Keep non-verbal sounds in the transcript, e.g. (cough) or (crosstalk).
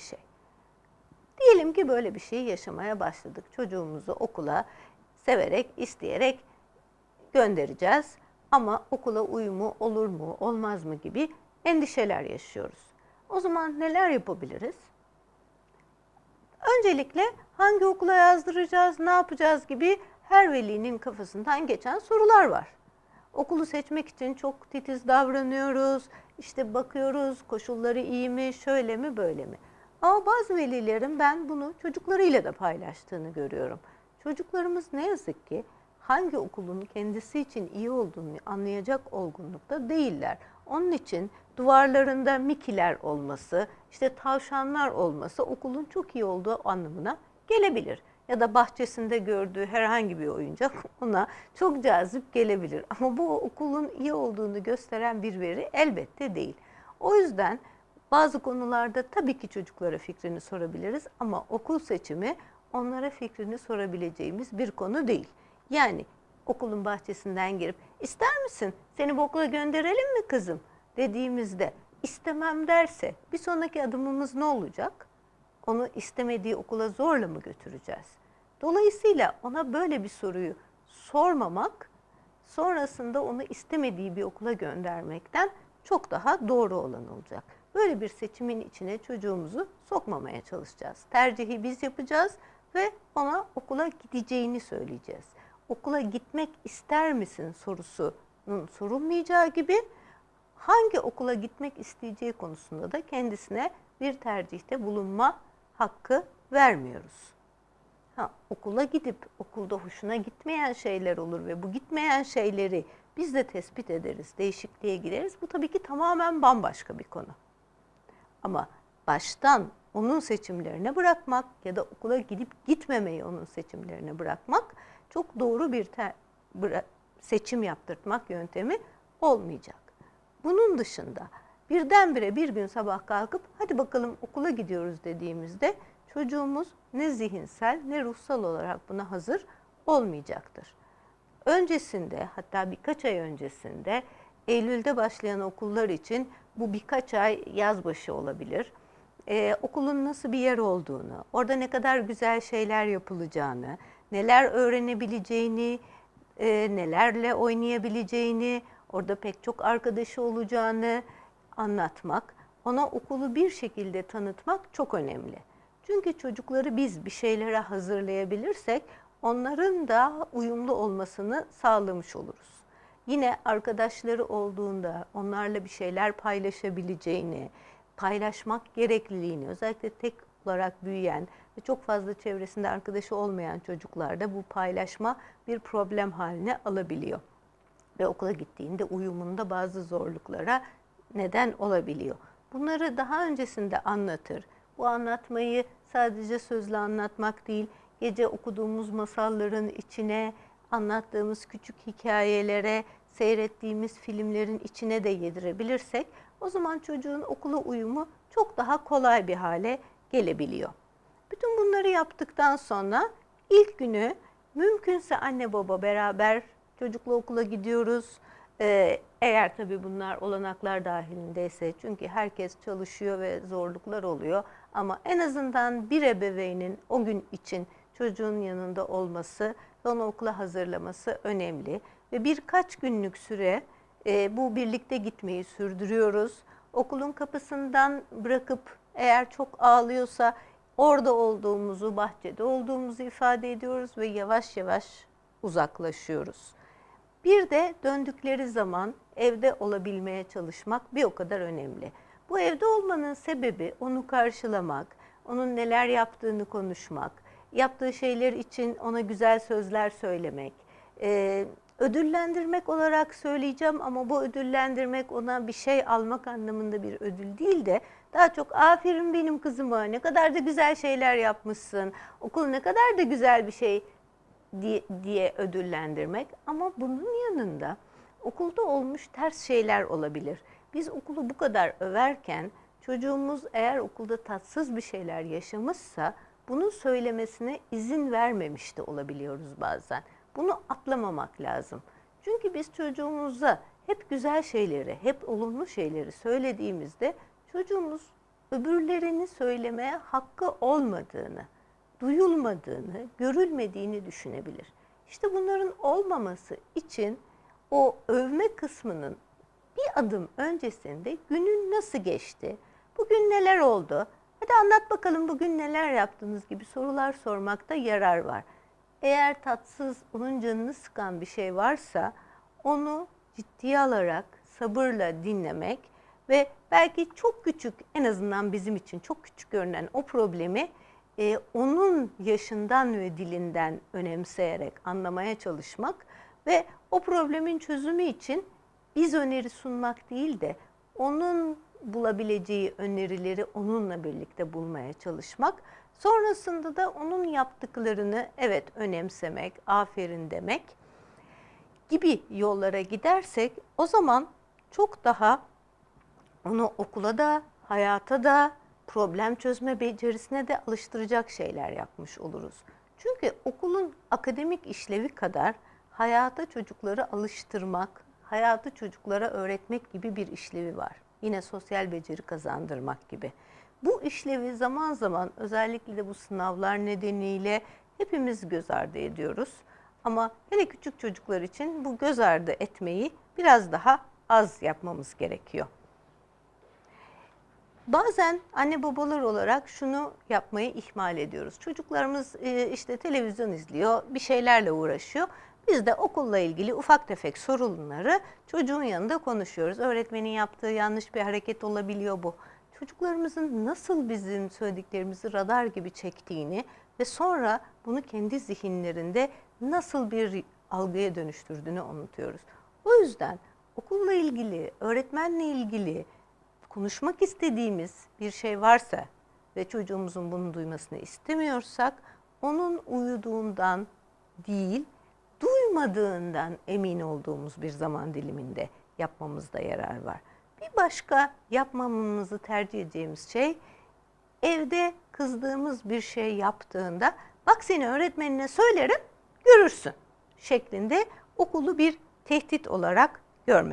bir şey. Diyelim ki böyle bir şeyi yaşamaya başladık. Çocuğumuzu okula severek, isteyerek göndereceğiz. Ama okula uyumu olur mu, olmaz mı gibi endişeler yaşıyoruz. O zaman neler yapabiliriz? Öncelikle hangi okula yazdıracağız, ne yapacağız gibi her velinin kafasından geçen sorular var. Okulu seçmek için çok titiz davranıyoruz. İşte bakıyoruz koşulları iyi mi, şöyle mi, böyle mi? Ama bazı velilerin ben bunu çocuklarıyla da paylaştığını görüyorum. Çocuklarımız ne yazık ki hangi okulun kendisi için iyi olduğunu anlayacak olgunlukta değiller. Onun için duvarlarında mikiler olması, işte tavşanlar olması okulun çok iyi olduğu anlamına gelebilir. Ya da bahçesinde gördüğü herhangi bir oyuncak (laughs) ona çok cazip gelebilir. Ama bu okulun iyi olduğunu gösteren bir veri elbette değil. O yüzden bazı konularda tabii ki çocuklara fikrini sorabiliriz ama okul seçimi onlara fikrini sorabileceğimiz bir konu değil. Yani okulun bahçesinden girip ister misin seni bu okula gönderelim mi kızım dediğimizde istemem derse bir sonraki adımımız ne olacak? Onu istemediği okula zorla mı götüreceğiz? Dolayısıyla ona böyle bir soruyu sormamak sonrasında onu istemediği bir okula göndermekten çok daha doğru olan olacak. Böyle bir seçimin içine çocuğumuzu sokmamaya çalışacağız. Tercihi biz yapacağız ve ona okula gideceğini söyleyeceğiz. Okula gitmek ister misin sorusunun sorulmayacağı gibi hangi okula gitmek isteyeceği konusunda da kendisine bir tercihte bulunma hakkı vermiyoruz. Ha, okula gidip okulda hoşuna gitmeyen şeyler olur ve bu gitmeyen şeyleri biz de tespit ederiz, değişikliğe gireriz. Bu tabii ki tamamen bambaşka bir konu. Ama baştan onun seçimlerine bırakmak ya da okula gidip gitmemeyi onun seçimlerine bırakmak çok doğru bir seçim yaptırtmak yöntemi olmayacak. Bunun dışında birdenbire bir gün sabah kalkıp hadi bakalım okula gidiyoruz dediğimizde çocuğumuz ne zihinsel ne ruhsal olarak buna hazır olmayacaktır. Öncesinde hatta birkaç ay öncesinde Eylül'de başlayan okullar için bu birkaç ay yaz başı olabilir. Ee, okulun nasıl bir yer olduğunu, orada ne kadar güzel şeyler yapılacağını, neler öğrenebileceğini, e, nelerle oynayabileceğini, orada pek çok arkadaşı olacağını anlatmak, ona okulu bir şekilde tanıtmak çok önemli. Çünkü çocukları biz bir şeylere hazırlayabilirsek onların da uyumlu olmasını sağlamış oluruz. Yine arkadaşları olduğunda onlarla bir şeyler paylaşabileceğini, paylaşmak gerekliliğini özellikle tek olarak büyüyen ve çok fazla çevresinde arkadaşı olmayan çocuklarda bu paylaşma bir problem haline alabiliyor. Ve okula gittiğinde uyumunda bazı zorluklara neden olabiliyor. Bunları daha öncesinde anlatır. Bu anlatmayı sadece sözle anlatmak değil, gece okuduğumuz masalların içine, anlattığımız küçük hikayelere, seyrettiğimiz filmlerin içine de yedirebilirsek o zaman çocuğun okula uyumu çok daha kolay bir hale gelebiliyor. Bütün bunları yaptıktan sonra ilk günü mümkünse anne baba beraber çocukla okula gidiyoruz. Ee, eğer tabii bunlar olanaklar dahilindeyse çünkü herkes çalışıyor ve zorluklar oluyor. Ama en azından bir ebeveynin o gün için çocuğun yanında olması ve onu okula hazırlaması önemli. Ve birkaç günlük süre e, bu birlikte gitmeyi sürdürüyoruz. Okulun kapısından bırakıp eğer çok ağlıyorsa orada olduğumuzu, bahçede olduğumuzu ifade ediyoruz ve yavaş yavaş uzaklaşıyoruz. Bir de döndükleri zaman evde olabilmeye çalışmak bir o kadar önemli. Bu evde olmanın sebebi onu karşılamak, onun neler yaptığını konuşmak, yaptığı şeyler için ona güzel sözler söylemek, e, ödüllendirmek olarak söyleyeceğim ama bu ödüllendirmek ona bir şey almak anlamında bir ödül değil de daha çok aferin benim kızıma ne kadar da güzel şeyler yapmışsın, okul ne kadar da güzel bir şey diye, diye ödüllendirmek. Ama bunun yanında okulda olmuş ters şeyler olabilir. Biz okulu bu kadar överken çocuğumuz eğer okulda tatsız bir şeyler yaşamışsa bunu söylemesine izin vermemiş de olabiliyoruz bazen. Bunu atlamamak lazım. Çünkü biz çocuğumuza hep güzel şeyleri, hep olumlu şeyleri söylediğimizde çocuğumuz öbürlerini söylemeye hakkı olmadığını, duyulmadığını, görülmediğini düşünebilir. İşte bunların olmaması için o övme kısmının bir adım öncesinde günün nasıl geçti, bugün neler oldu, hadi anlat bakalım bugün neler yaptınız gibi sorular sormakta yarar var. Eğer tatsız, onun canını sıkan bir şey varsa onu ciddiye alarak sabırla dinlemek ve belki çok küçük en azından bizim için çok küçük görünen o problemi e, onun yaşından ve dilinden önemseyerek anlamaya çalışmak ve o problemin çözümü için biz öneri sunmak değil de onun bulabileceği önerileri onunla birlikte bulmaya çalışmak. Sonrasında da onun yaptıklarını evet önemsemek, aferin demek gibi yollara gidersek o zaman çok daha onu okula da, hayata da, problem çözme becerisine de alıştıracak şeyler yapmış oluruz. Çünkü okulun akademik işlevi kadar hayata çocukları alıştırmak, hayatı çocuklara öğretmek gibi bir işlevi var. Yine sosyal beceri kazandırmak gibi. Bu işlevi zaman zaman özellikle de bu sınavlar nedeniyle hepimiz göz ardı ediyoruz. Ama hele küçük çocuklar için bu göz ardı etmeyi biraz daha az yapmamız gerekiyor. Bazen anne babalar olarak şunu yapmayı ihmal ediyoruz. Çocuklarımız e, işte televizyon izliyor, bir şeylerle uğraşıyor. Biz de okulla ilgili ufak tefek sorunları çocuğun yanında konuşuyoruz. Öğretmenin yaptığı yanlış bir hareket olabiliyor bu. Çocuklarımızın nasıl bizim söylediklerimizi radar gibi çektiğini ve sonra bunu kendi zihinlerinde nasıl bir algıya dönüştürdüğünü unutuyoruz. O yüzden okulla ilgili, öğretmenle ilgili konuşmak istediğimiz bir şey varsa ve çocuğumuzun bunu duymasını istemiyorsak onun uyuduğundan değil, duymadığından emin olduğumuz bir zaman diliminde yapmamızda yarar var. Bir başka yapmamamızı tercih edeceğimiz şey evde kızdığımız bir şey yaptığında bak seni öğretmenine söylerim görürsün şeklinde okulu bir tehdit olarak görmek.